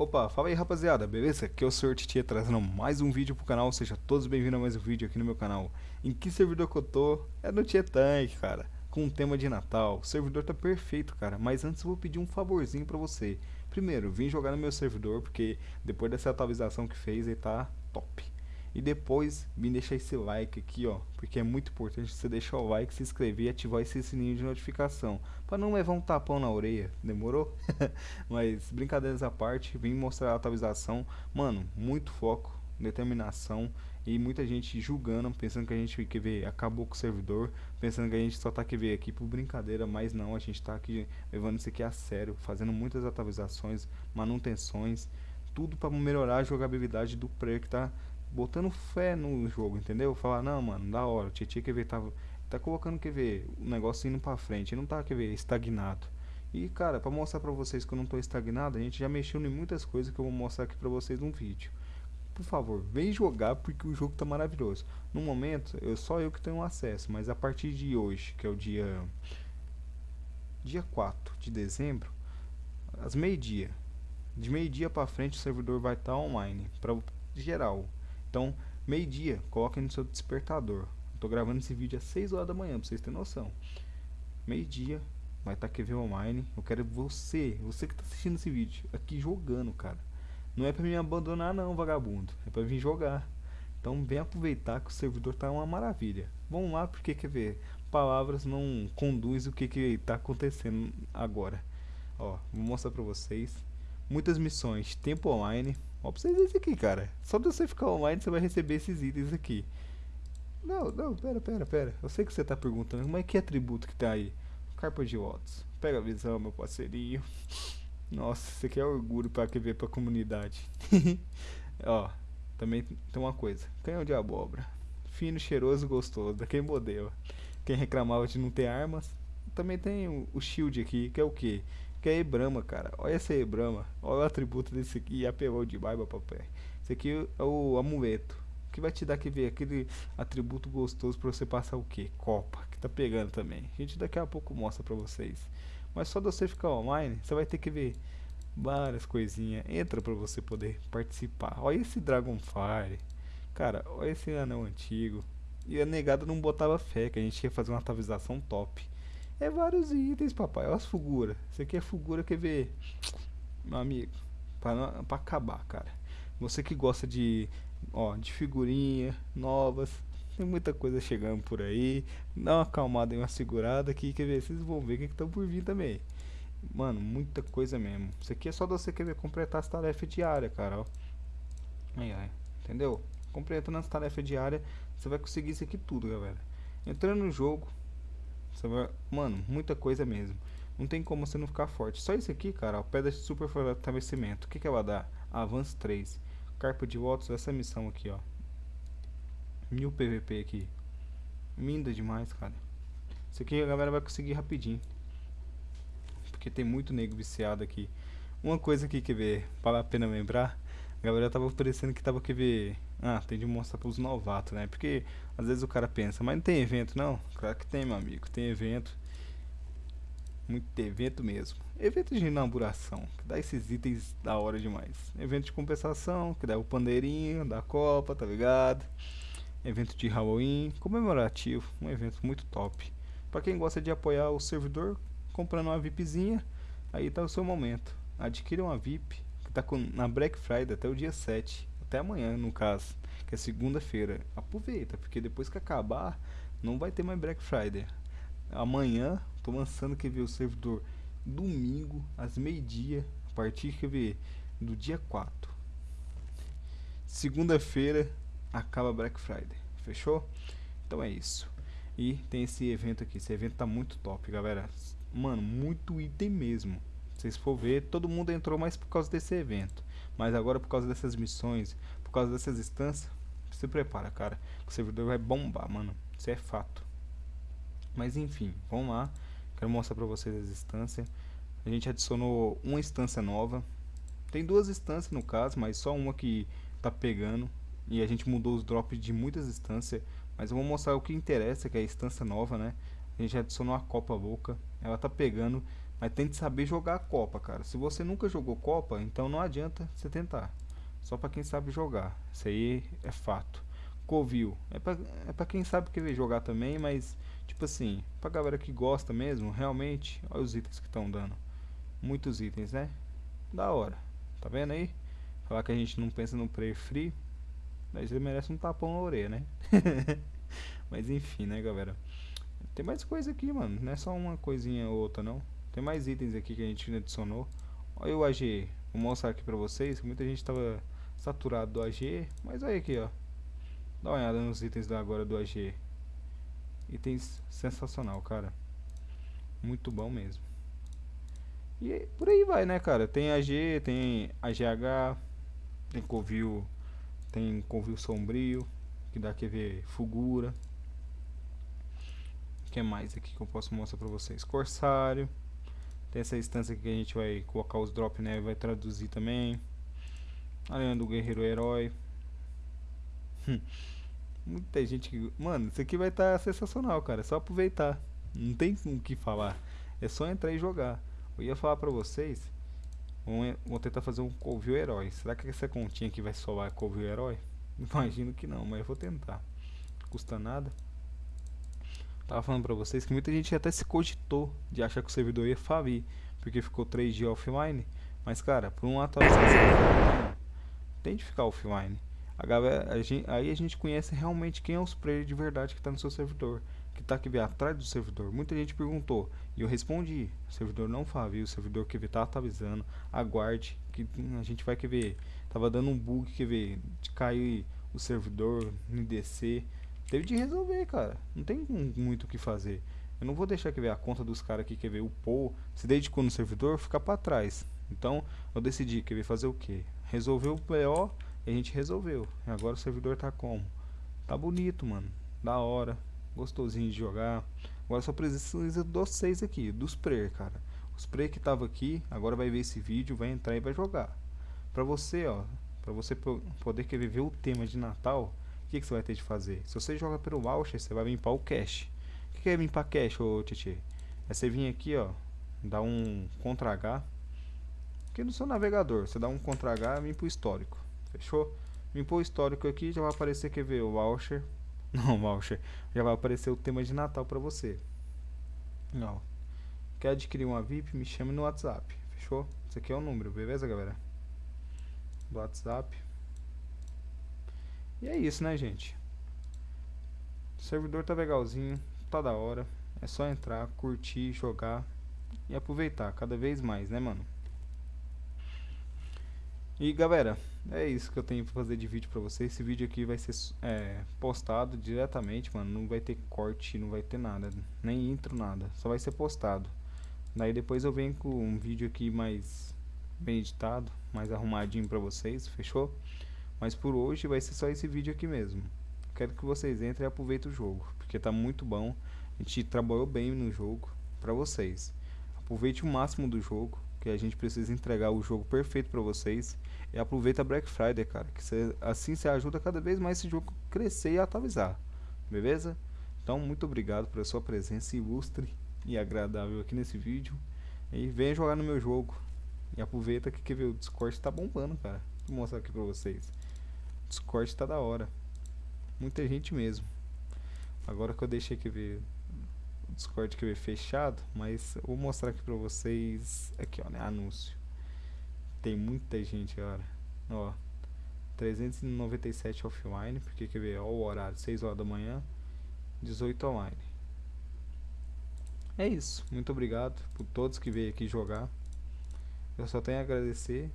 Opa, fala aí rapaziada, beleza? Aqui é o Sr. Trazendo mais um vídeo pro canal, seja todos bem-vindos a mais um vídeo aqui no meu canal. Em que servidor que eu tô? É no Tietank, cara, com um tema de Natal. O servidor tá perfeito, cara, mas antes eu vou pedir um favorzinho pra você. Primeiro, vim jogar no meu servidor, porque depois dessa atualização que fez, ele tá top. E depois, me deixa esse like aqui, ó, porque é muito importante você deixar o like, se inscrever e ativar esse sininho de notificação, para não levar um tapão na orelha, demorou? Mas, brincadeiras à parte, vim mostrar a atualização, mano, muito foco, determinação e muita gente julgando, pensando que a gente quer ver, acabou com o servidor, pensando que a gente só tá quer ver aqui por brincadeira, mas não, a gente tá aqui levando isso aqui a sério, fazendo muitas atualizações, manutenções, tudo para melhorar a jogabilidade do player que tá botando fé no jogo, entendeu? Falar, não, mano, da hora, o Tietchan quer ver, tá, tá colocando, quer ver, o negócio indo pra frente, não tá, quer ver, estagnado. E, cara, pra mostrar pra vocês que eu não tô estagnado, a gente já mexeu em muitas coisas que eu vou mostrar aqui pra vocês num vídeo. Por favor, vem jogar porque o jogo tá maravilhoso. No momento, eu só eu que tenho acesso, mas a partir de hoje, que é o dia dia 4 de dezembro, às meio-dia, de meio-dia pra frente o servidor vai estar tá online, pra geral. Então, meio-dia, coloque no seu despertador. Estou gravando esse vídeo às 6 horas da manhã, para vocês terem noção. Meio-dia, vai estar tá QV Online. Eu quero você, você que está assistindo esse vídeo, aqui jogando, cara. Não é para me abandonar não, vagabundo. É para vir jogar. Então vem aproveitar que o servidor tá uma maravilha. Vamos lá, porque quer ver, palavras não conduz o que que está acontecendo agora. Ó, vou mostrar para vocês. Muitas missões, tempo online, Ó pra vocês aqui, cara. Só de você ficar online, você vai receber esses itens aqui. Não, não, pera, pera, pera. Eu sei que você tá perguntando, é que atributo que tá aí? Carpa de Watts. Pega a visão, meu parceirinho. Nossa, isso aqui é orgulho pra que ver pra comunidade. Ó, também tem uma coisa. Canhão de abóbora. Fino, cheiroso, gostoso. Daquele modelo. Quem reclamava de não ter armas. Também tem o, o shield aqui, que é o que? Que é Ebrama, cara. Olha essa Ebrama. Olha o atributo desse aqui. Apelou de barba papai. Esse aqui é o amuleto. Que vai te dar que ver aquele atributo gostoso pra você passar o que? Copa. Que tá pegando também. A gente daqui a pouco mostra pra vocês. Mas só de você ficar online, você vai ter que ver várias coisinhas. Entra pra você poder participar. Olha esse Dragonfire. Cara, olha esse anão antigo. E a negada não botava fé que a gente ia fazer uma atualização top. É vários itens, papai. Olha as figuras. Isso aqui é figura, quer ver? Meu amigo. Pra acabar, cara. Você que gosta de, ó, de figurinha novas. Tem muita coisa chegando por aí. Dá uma acalmada e uma segurada aqui. Quer ver? Vocês vão ver o que estão por vir também. Mano, muita coisa mesmo. Isso aqui é só você querer completar as tarefas diárias, cara. Ó. Aí, aí. Entendeu? Completando as tarefas diárias, você vai conseguir isso aqui tudo, galera. Entrando no jogo, você vai, mano, muita coisa mesmo. Não tem como você não ficar forte. Só isso aqui, cara, ó, pedra de super fortalecimento. O que, que ela dá? Avance 3. Carpa de votos, essa missão aqui, ó. Mil PVP aqui. Minda demais, cara. Isso aqui a galera vai conseguir rapidinho. Porque tem muito nego viciado aqui. Uma coisa aqui que ver, vale a pena lembrar. A galera tava oferecendo que tava que ver ah, tem de mostrar para os novatos, né? Porque às vezes o cara pensa, mas não tem evento não? Claro que tem, meu amigo, tem evento. Muito evento mesmo. Evento de inauguração, que dá esses itens da hora demais. Evento de compensação, que dá o pandeirinho da Copa, tá ligado? Evento de Halloween, comemorativo, um evento muito top. Para quem gosta de apoiar o servidor, comprando uma VIPzinha, aí tá o seu momento. Adquira uma VIP, que tá com, na Black Friday até o dia 7 até amanhã, no caso, que é segunda-feira. Aproveita, porque depois que acabar, não vai ter mais Black Friday. Amanhã, tô lançando, quer ver, o servidor domingo, às meio-dia, a partir, quer ver, do dia 4. Segunda-feira, acaba Black Friday. Fechou? Então é isso. E tem esse evento aqui. Esse evento tá muito top, galera. Mano, muito item mesmo. Se vocês for ver, todo mundo entrou mais por causa desse evento. Mas agora por causa dessas missões, por causa dessas instâncias, se prepara, cara. O servidor vai bombar, mano. Isso é fato. Mas enfim, vamos lá. Quero mostrar pra vocês as instâncias. A gente adicionou uma instância nova. Tem duas instâncias no caso, mas só uma que tá pegando. E a gente mudou os drops de muitas instâncias. Mas eu vou mostrar o que interessa, que é a instância nova, né? A gente adicionou a Copa Louca. Ela tá pegando, mas tem que saber jogar a Copa, cara. Se você nunca jogou Copa, então não adianta você tentar. Só para quem sabe jogar. Isso aí é fato. Covil. É pra, é pra quem sabe querer jogar também, mas tipo assim, pra galera que gosta mesmo, realmente, olha os itens que estão dando. Muitos itens, né? Da hora. Tá vendo aí? Falar que a gente não pensa no player free, mas ele merece um tapão na orelha, né? mas enfim, né, galera? Tem mais coisa aqui, mano. Não é só uma coisinha ou outra, não. Tem mais itens aqui que a gente adicionou. Olha o AG. Vou mostrar aqui pra vocês. Muita gente tava saturado do AG. Mas olha aqui, ó. Dá uma olhada nos itens da agora do AG. Itens sensacional, cara. Muito bom mesmo. E por aí vai, né, cara? Tem AG, tem AGH, tem Covil, tem Covil Sombrio, que dá QV Fugura. O que mais aqui que eu posso mostrar pra vocês? Corsário. Tem essa instância aqui que a gente vai colocar os drop, né? Vai traduzir também. Além do Guerreiro Herói. Muita gente que... Mano, isso aqui vai estar tá sensacional, cara. É só aproveitar. Não tem o que falar. É só entrar e jogar. Eu ia falar pra vocês. Vou tentar fazer um Covil Herói. Será que essa continha aqui vai solar Covil Herói? Imagino que não, mas eu vou tentar. Custa nada. Tava falando pra vocês que muita gente até se cogitou de achar que o servidor ia falir. Porque ficou 3 dias offline. Mas cara, por um atualização tem de ficar offline. A galera, a gente, aí a gente conhece realmente quem é os players de verdade que está no seu servidor, que está aqui atrás do servidor. Muita gente perguntou e eu respondi: o servidor não fala, o servidor que está atualizando, aguarde que a gente vai querer ver. Tava dando um bug que ver de cair o servidor no IDC. Teve de resolver, cara. Não tem muito o que fazer. Eu não vou deixar que ver a conta dos caras que quer ver o Paul se dedicou no servidor ficar para trás. Então eu decidi que fazer o que? Resolver o PO e a gente resolveu. E agora o servidor tá como? Tá bonito, mano. Da hora. Gostosinho de jogar. Agora só precisa dos seis aqui, dos spray, cara. O spray que tava aqui, agora vai ver esse vídeo, vai entrar e vai jogar. Pra você, ó, pra você poder querer ver o tema de Natal, o que, que você vai ter de fazer? Se você joga pelo voucher, você vai limpar o cache. O que é limpar cache, ô Tietê? É você vir aqui, ó, dar um Ctrl H. Aqui no seu navegador, você dá um Ctrl H e limpa o histórico. Fechou? Limpou o histórico aqui, já vai aparecer, quer ver, o voucher. Não, voucher. Já vai aparecer o tema de Natal pra você. Não. Quer adquirir uma VIP? Me chame no WhatsApp. Fechou? Esse aqui é o número, beleza, galera? Do WhatsApp. E é isso, né, gente? O servidor tá legalzinho, tá da hora. É só entrar, curtir, jogar e aproveitar cada vez mais, né, mano? E galera, é isso que eu tenho pra fazer de vídeo pra vocês. Esse vídeo aqui vai ser é, postado diretamente, mano. Não vai ter corte, não vai ter nada. Nem intro, nada. Só vai ser postado. Daí depois eu venho com um vídeo aqui mais bem editado, mais arrumadinho pra vocês, fechou? Mas por hoje vai ser só esse vídeo aqui mesmo. Quero que vocês entrem e aproveitem o jogo, porque tá muito bom. A gente trabalhou bem no jogo pra vocês. Aproveite o máximo do jogo que a gente precisa entregar o jogo perfeito para vocês. E aproveita a Black Friday, cara, que cê, assim você ajuda cada vez mais esse jogo crescer e atualizar. Beleza? Então, muito obrigado pela sua presença ilustre e agradável aqui nesse vídeo. E venha jogar no meu jogo. E aproveita que, que o Discord tá bombando, cara. Vou mostrar aqui pra vocês. O Discord tá da hora. Muita gente mesmo. Agora que eu deixei aqui ver Discord que fechado, mas vou mostrar aqui pra vocês, aqui ó, né, anúncio. Tem muita gente agora, ó, 397 offline, porque quer ver, ó, o horário, 6 horas da manhã, 18 online. É isso, muito obrigado por todos que veio aqui jogar. Eu só tenho a agradecer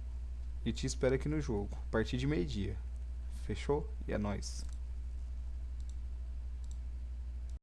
e te espero aqui no jogo, a partir de meio dia. Fechou? E é nóis.